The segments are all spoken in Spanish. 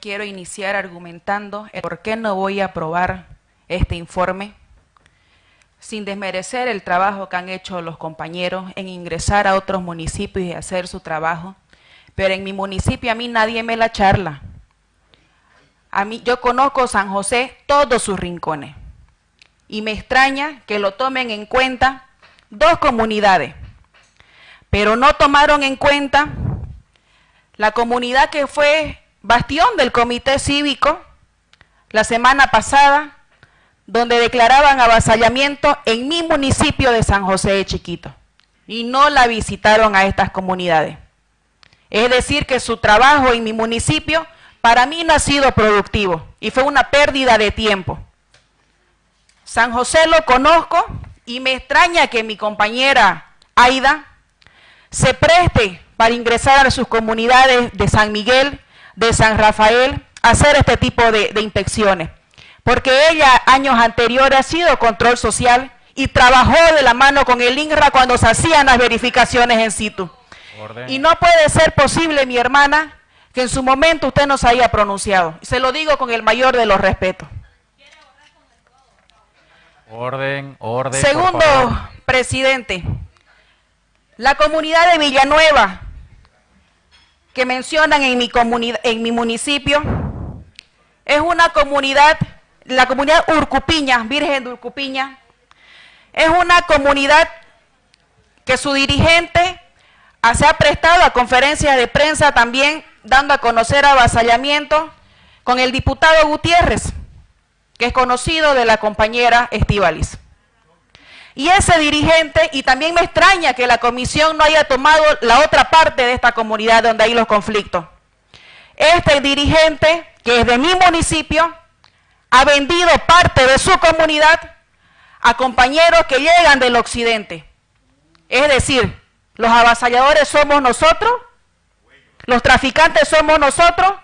quiero iniciar argumentando el por qué no voy a aprobar este informe, sin desmerecer el trabajo que han hecho los compañeros en ingresar a otros municipios y hacer su trabajo, pero en mi municipio a mí nadie me la charla. A mí, yo conozco San José todos sus rincones. Y me extraña que lo tomen en cuenta dos comunidades, pero no tomaron en cuenta la comunidad que fue bastión del comité cívico la semana pasada, donde declaraban avasallamiento en mi municipio de San José de Chiquito y no la visitaron a estas comunidades. Es decir, que su trabajo en mi municipio para mí no ha sido productivo y fue una pérdida de tiempo. San José lo conozco y me extraña que mi compañera Aida se preste para ingresar a sus comunidades de San Miguel, de San Rafael, hacer este tipo de, de inspecciones. Porque ella años anteriores ha sido control social y trabajó de la mano con el INRA cuando se hacían las verificaciones en situ. Orden. Y no puede ser posible, mi hermana, que en su momento usted no se haya pronunciado. Se lo digo con el mayor de los respetos. Orden, orden. Segundo, presidente, la comunidad de Villanueva, que mencionan en mi, comunidad, en mi municipio, es una comunidad, la comunidad Urcupiña, Virgen de Urcupiña, es una comunidad que su dirigente se ha prestado a conferencias de prensa también dando a conocer avasallamiento con el diputado Gutiérrez, que es conocido de la compañera Estivalis. Y ese dirigente, y también me extraña que la comisión no haya tomado la otra parte de esta comunidad donde hay los conflictos. Este dirigente, que es de mi municipio, ha vendido parte de su comunidad a compañeros que llegan del occidente. Es decir, los avasalladores somos nosotros, los traficantes somos nosotros,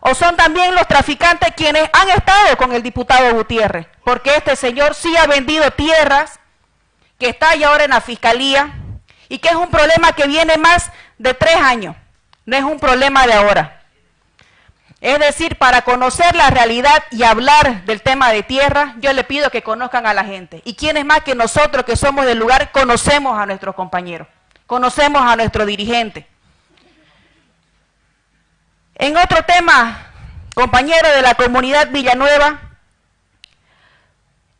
o son también los traficantes quienes han estado con el diputado Gutiérrez, porque este señor sí ha vendido tierras que está ahí ahora en la fiscalía y que es un problema que viene más de tres años, no es un problema de ahora. Es decir, para conocer la realidad y hablar del tema de tierra, yo le pido que conozcan a la gente. Y quienes más que nosotros que somos del lugar, conocemos a nuestros compañeros, conocemos a nuestro dirigente. En otro tema, compañero de la comunidad Villanueva,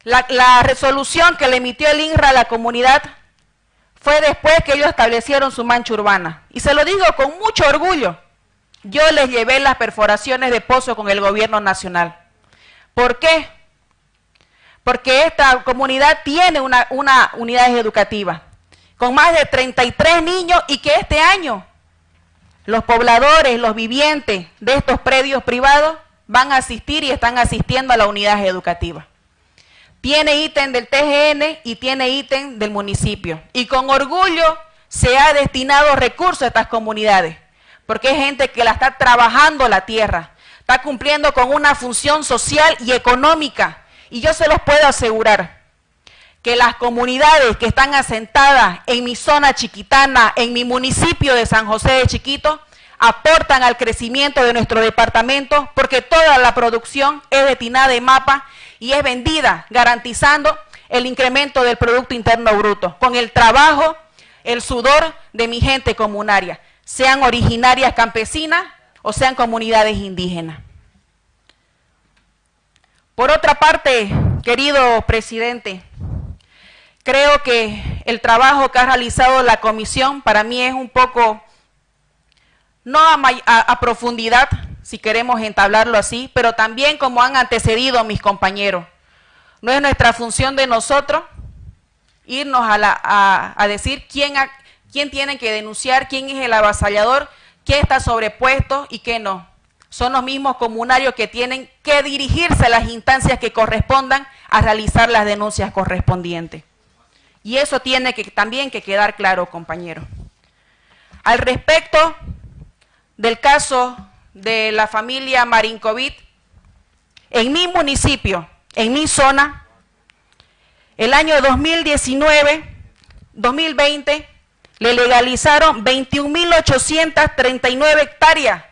la, resolución que le emitió el INRA a la comunidad fue después que ellos establecieron su mancha urbana. Y se lo digo con mucho orgullo. Yo les llevé las perforaciones de pozo con el gobierno nacional. ¿Por qué? Porque esta comunidad tiene una, una unidad educativa con más de 33 niños y que este año los pobladores, los vivientes de estos predios privados van a asistir y están asistiendo a la unidad educativa. Tiene ítem del TGN y tiene ítem del municipio. Y con orgullo se ha destinado recursos a estas comunidades, porque es gente que la está trabajando la tierra, está cumpliendo con una función social y económica. Y yo se los puedo asegurar que las comunidades que están asentadas en mi zona chiquitana, en mi municipio de San José de Chiquito, aportan al crecimiento de nuestro departamento porque toda la producción es destinada en mapa y es vendida, garantizando el incremento del Producto Interno Bruto, con el trabajo, el sudor de mi gente comunaria, sean originarias campesinas o sean comunidades indígenas. Por otra parte, querido presidente, creo que el trabajo que ha realizado la comisión para mí es un poco, no a, a, a profundidad, si queremos entablarlo así, pero también como han antecedido mis compañeros. No es nuestra función de nosotros irnos a, a, decir quién, tiene que denunciar, quién es el avasallador, qué está sobrepuesto y qué no. Son los mismos comunarios que tienen que dirigirse a las instancias que correspondan a realizar las denuncias correspondientes. Y eso tiene que, también que quedar claro, compañero. Al respecto del caso de la familia Marinkovic, en mi municipio, en mi zona, el año 2019, 2020, le legalizaron 21.839 hectáreas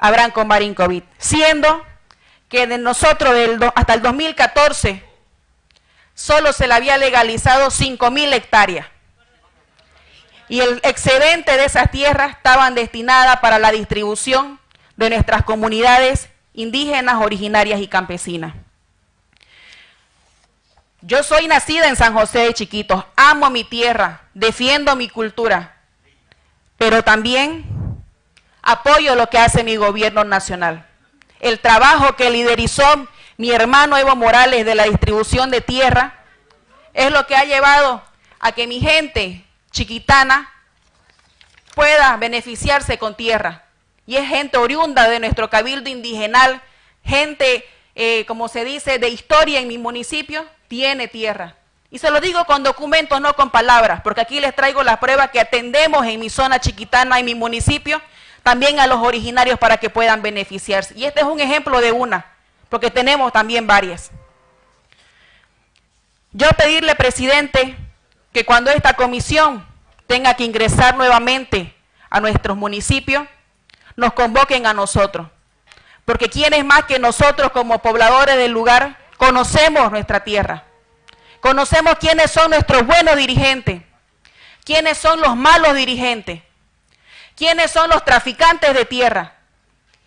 Branco Marinkovic, siendo que de nosotros hasta el 2014 solo se le había legalizado 5.000 hectáreas. Y el excedente de esas tierras estaban destinadas para la distribución de nuestras comunidades indígenas, originarias y campesinas. Yo soy nacida en San José de Chiquitos, amo mi tierra, defiendo mi cultura, pero también apoyo lo que hace mi gobierno nacional. El trabajo que liderizó mi hermano Evo Morales de la distribución de tierra es lo que ha llevado a que mi gente chiquitana pueda beneficiarse con tierra. Y es gente oriunda de nuestro cabildo indigenal, gente, eh, como se dice, de historia en mi municipio, tiene tierra. Y se lo digo con documentos, no con palabras, porque aquí les traigo la prueba que atendemos en mi zona chiquitana, en mi municipio, también a los originarios para que puedan beneficiarse. Y este es un ejemplo de una, porque tenemos también varias. Yo pedirle, presidente, que cuando esta comisión tenga que ingresar nuevamente a nuestros municipios, nos convoquen a nosotros. Porque quienes más que nosotros como pobladores del lugar conocemos nuestra tierra. Conocemos quiénes son nuestros buenos dirigentes, quiénes son los malos dirigentes, quiénes son los traficantes de tierra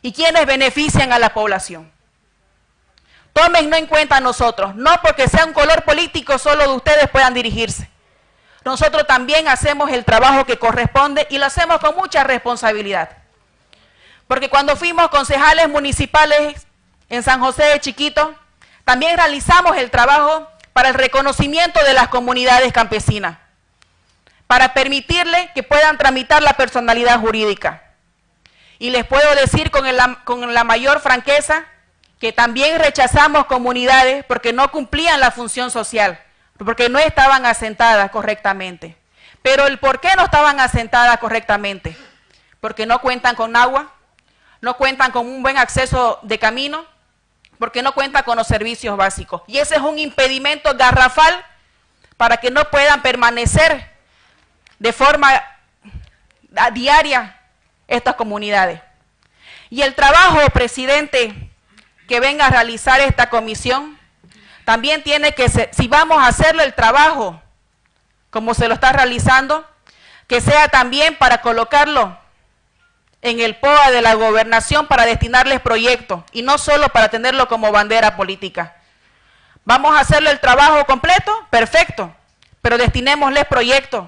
y quiénes benefician a la población. Tómenlo en cuenta a nosotros, no porque sea un color político solo de ustedes puedan dirigirse. Nosotros también hacemos el trabajo que corresponde y lo hacemos con mucha responsabilidad. Porque cuando fuimos concejales municipales en San José de Chiquito, también realizamos el trabajo para el reconocimiento de las comunidades campesinas, para permitirle que puedan tramitar la personalidad jurídica. Y les puedo decir con, con la mayor franqueza que también rechazamos comunidades porque no cumplían la función social, porque no estaban asentadas correctamente. Pero el por qué no estaban asentadas correctamente, porque no cuentan con agua, no cuentan con un buen acceso de camino, porque no cuentan con los servicios básicos. Y ese es un impedimento garrafal para que no puedan permanecer de forma diaria estas comunidades. Y el trabajo, presidente, que venga a realizar esta comisión, también tiene que ser, si vamos a hacerle el trabajo como se lo está realizando, que sea también para colocarlo en el POA de la gobernación para destinarles proyectos y no solo para tenerlo como bandera política. ¿Vamos a hacerle el trabajo completo? Perfecto, pero destinémosles proyectos,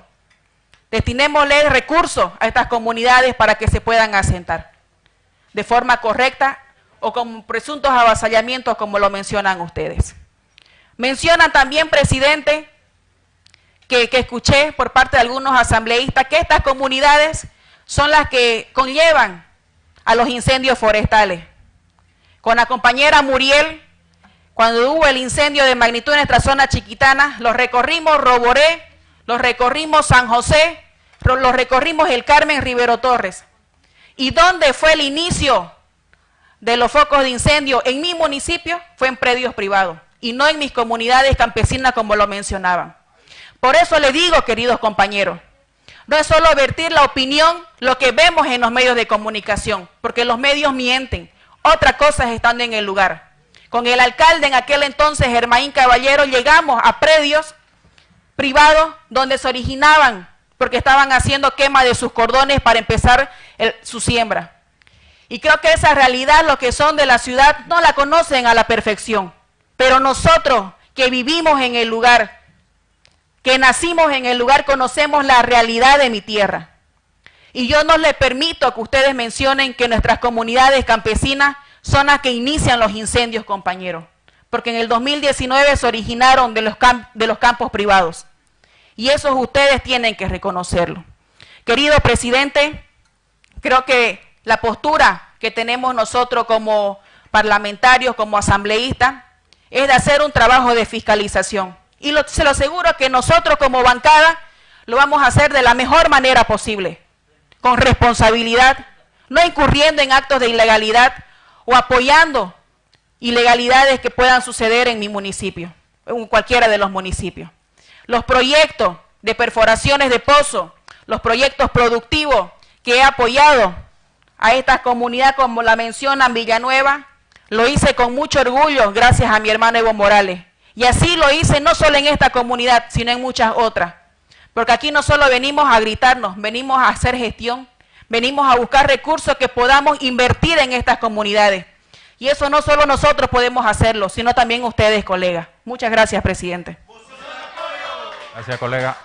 destinémosles recursos a estas comunidades para que se puedan asentar de forma correcta o con presuntos avasallamientos como lo mencionan ustedes. Mencionan también, presidente, que, escuché por parte de algunos asambleístas, que estas comunidades son las que conllevan a los incendios forestales. Con la compañera Muriel, cuando hubo el incendio de magnitud en nuestra zona chiquitana, los recorrimos Roboré, los recorrimos San José, los recorrimos el Carmen Rivero Torres. ¿Y dónde fue el inicio de los focos de incendio en mi municipio fue en predios privados y no en mis comunidades campesinas como lo mencionaban. Por eso le digo, queridos compañeros, no es solo vertir la opinión, lo que vemos en los medios de comunicación, porque los medios mienten. Otra cosa es estando en el lugar. Con el alcalde en aquel entonces, Germaín Caballero, llegamos a predios privados donde se originaban, porque estaban haciendo quema de sus cordones para empezar su siembra. Y creo que esa realidad, los que son de la ciudad, no la conocen a la perfección. Pero nosotros que vivimos en el lugar, que nacimos en el lugar, conocemos la realidad de mi tierra. Y yo no le permito que ustedes mencionen que nuestras comunidades campesinas son las que inician los incendios, compañeros. Porque en el 2019 se originaron de los, de los campos privados. Y eso ustedes tienen que reconocerlo. Querido presidente, creo que la postura que tenemos nosotros como parlamentarios, como asambleístas, es de hacer un trabajo de fiscalización. Y se lo aseguro que nosotros como bancada lo vamos a hacer de la mejor manera posible, con responsabilidad, no incurriendo en actos de ilegalidad o apoyando ilegalidades que puedan suceder en mi municipio, en cualquiera de los municipios. Los proyectos de perforaciones de pozo, los proyectos productivos que he apoyado a esta comunidad como la mencionan Villanueva, lo hice con mucho orgullo gracias a mi hermano Evo Morales. Y así lo hice no solo en esta comunidad, sino en muchas otras. Porque aquí no solo venimos a gritarnos, venimos a hacer gestión, venimos a buscar recursos que podamos invertir en estas comunidades. Y eso no solo nosotros podemos hacerlo, sino también ustedes, colegas. Muchas gracias, presidente. Gracias, colega.